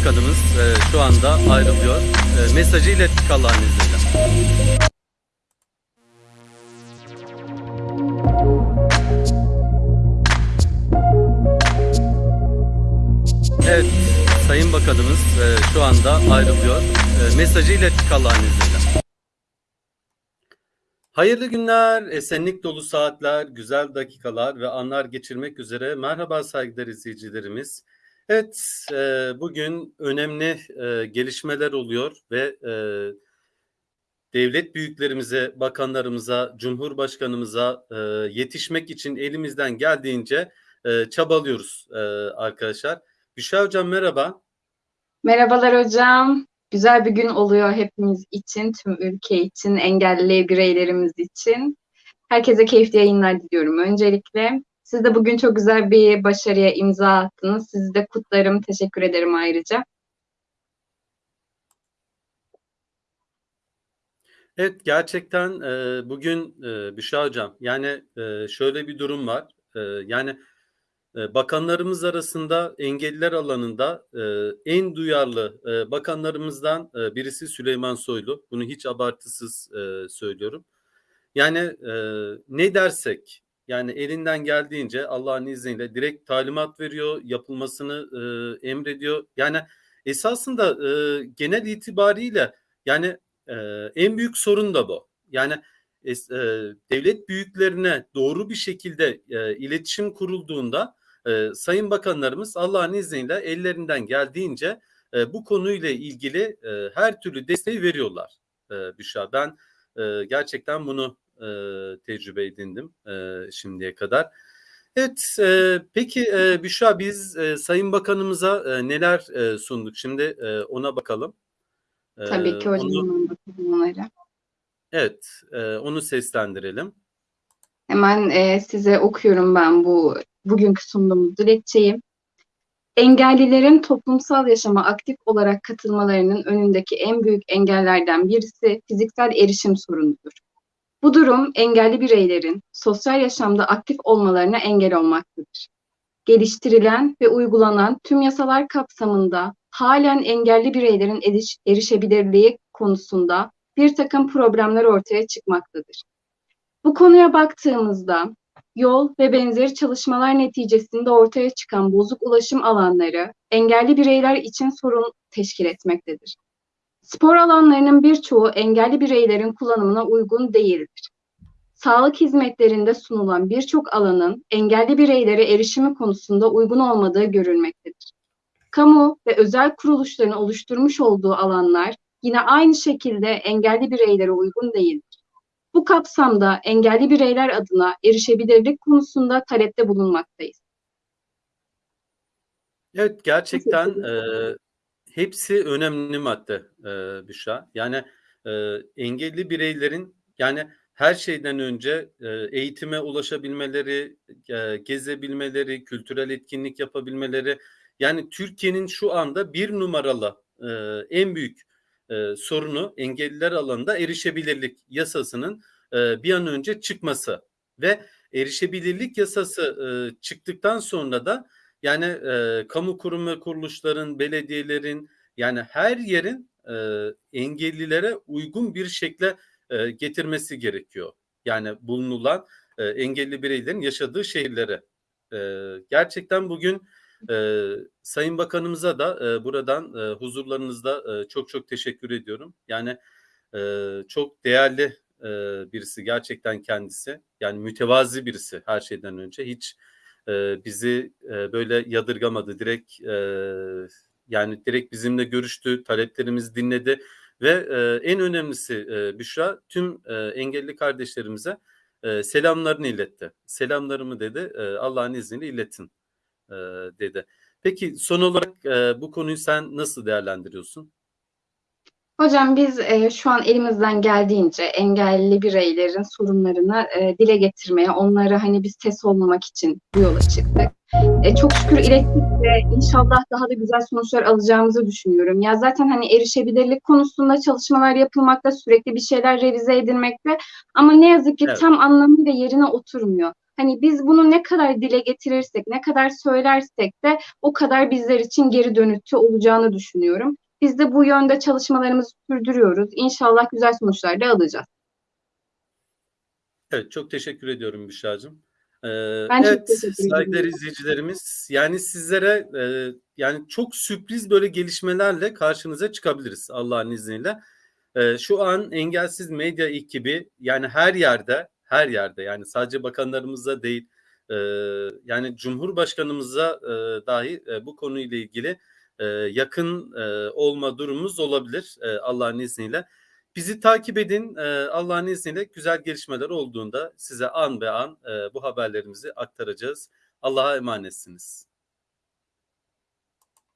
Bakanımız e, şu anda ayrılıyor. E, mesajı ilettik Allah'ın izniyle. Evet, Sayın Bakanımız e, şu anda ayrılıyor. E, mesajı ilettik Allah'ın izniyle. Hayırlı günler, esenlik dolu saatler, güzel dakikalar ve anlar geçirmek üzere. Merhaba saygıdeğer izleyicilerimiz. Evet, e, bugün önemli e, gelişmeler oluyor ve e, devlet büyüklerimize, bakanlarımıza, cumhurbaşkanımıza e, yetişmek için elimizden geldiğince e, çabalıyoruz e, arkadaşlar. Büşra Hocam merhaba. Merhabalar hocam. Güzel bir gün oluyor hepimiz için, tüm ülke için, engelli bireylerimiz için. Herkese keyifli yayınlar diliyorum öncelikle. Siz de bugün çok güzel bir başarıya imza attınız. Sizi de kutlarım, teşekkür ederim ayrıca. Evet gerçekten e, bugün e, Büşra Hocam yani e, şöyle bir durum var. E, yani e, bakanlarımız arasında engelliler alanında e, en duyarlı e, bakanlarımızdan e, birisi Süleyman Soylu. Bunu hiç abartısız e, söylüyorum. Yani e, ne dersek yani elinden geldiğince Allah'ın izniyle direkt talimat veriyor, yapılmasını e, emrediyor. Yani esasında e, genel itibariyle yani e, en büyük sorun da bu. Yani e, devlet büyüklerine doğru bir şekilde e, iletişim kurulduğunda e, sayın bakanlarımız Allah'ın izniyle ellerinden geldiğince e, bu konuyla ilgili e, her türlü desteği veriyorlar e, Büşra. Ben e, gerçekten bunu e, tecrübe edindim e, şimdiye kadar. Evet, e, peki e, Büşra biz e, Sayın Bakanımıza e, neler e, sunduk? Şimdi e, ona bakalım. E, Tabii ki hocam, onu, onlara. evet, e, onu seslendirelim. Hemen e, size okuyorum ben bu bugünkü sunduğumuz dilekçeyi. Engellilerin toplumsal yaşama aktif olarak katılmalarının önündeki en büyük engellerden birisi fiziksel erişim sorunudur. Bu durum engelli bireylerin sosyal yaşamda aktif olmalarına engel olmaktadır. Geliştirilen ve uygulanan tüm yasalar kapsamında halen engelli bireylerin eriş, erişebilirliği konusunda bir takım problemler ortaya çıkmaktadır. Bu konuya baktığımızda yol ve benzeri çalışmalar neticesinde ortaya çıkan bozuk ulaşım alanları engelli bireyler için sorun teşkil etmektedir. Spor alanlarının birçoğu engelli bireylerin kullanımına uygun değildir. Sağlık hizmetlerinde sunulan birçok alanın engelli bireylere erişimi konusunda uygun olmadığı görülmektedir. Kamu ve özel kuruluşların oluşturmuş olduğu alanlar yine aynı şekilde engelli bireylere uygun değildir. Bu kapsamda engelli bireyler adına erişebilirlik konusunda talepte bulunmaktayız. Evet gerçekten e, hepsi önemli madde e, Büşra. Yani e, engelli bireylerin yani her şeyden önce e, eğitime ulaşabilmeleri, e, gezebilmeleri, kültürel etkinlik yapabilmeleri. Yani Türkiye'nin şu anda bir numaralı e, en büyük e, sorunu engelliler alanında erişebilirlik yasasının e, bir an önce çıkması ve erişebilirlik yasası e, çıktıktan sonra da yani e, kamu kurum ve kuruluşların, belediyelerin yani her yerin e, engellilere uygun bir şekle e, getirmesi gerekiyor. Yani bulunulan e, engelli bireylerin yaşadığı şehirlere. E, gerçekten bugün e, Sayın Bakanımıza da e, buradan e, huzurlarınızda e, çok çok teşekkür ediyorum. Yani e, çok değerli e, birisi gerçekten kendisi. Yani mütevazi birisi her şeyden önce. Hiç bizi böyle yadırgamadı. Direkt yani direkt bizimle görüştü, taleplerimizi dinledi ve en önemlisi e, Büşra tüm engelli kardeşlerimize selamlarını iletti. Selamlarımı dedi Allah'ın izniyle iletin dedi. Peki son olarak bu konuyu sen nasıl değerlendiriyorsun? Hocam biz e, şu an elimizden geldiğince engelli bireylerin sorunlarını e, dile getirmeye, onlara hani biz ses olmamak için bu yola çıktık. E, çok şükür ilettik ve inşallah daha da güzel sonuçlar alacağımızı düşünüyorum. Ya zaten hani erişebilirlik konusunda çalışmalar yapılmakta, sürekli bir şeyler revize edilmekte ama ne yazık ki Evet. tam anlamıyla yerine oturmuyor. Hani biz bunu ne kadar dile getirirsek, ne kadar söylersek de o kadar bizler için geri dönütü olacağını düşünüyorum. Biz de bu yönde çalışmalarımızı sürdürüyoruz. İnşallah güzel sonuçlar da alacağız. Evet, çok teşekkür ediyorum Büşra'cığım. Ee, Ben evet, saygıdeğer izleyicilerimiz, yani sizlere e, yani çok sürpriz böyle gelişmelerle karşınıza çıkabiliriz Allah'ın izniyle. E, şu an Engelsiz Medya ekibi yani her yerde, her yerde yani sadece bakanlarımıza değil, e, yani Cumhurbaşkanımıza e, dahi e, bu konuyla ilgili e, yakın e, olma durumumuz olabilir e, Allah'ın izniyle. Bizi takip edin. Ee, Allah'ın izniyle güzel gelişmeler olduğunda size an be an e, bu haberlerimizi aktaracağız. Allah'a emanetsiniz.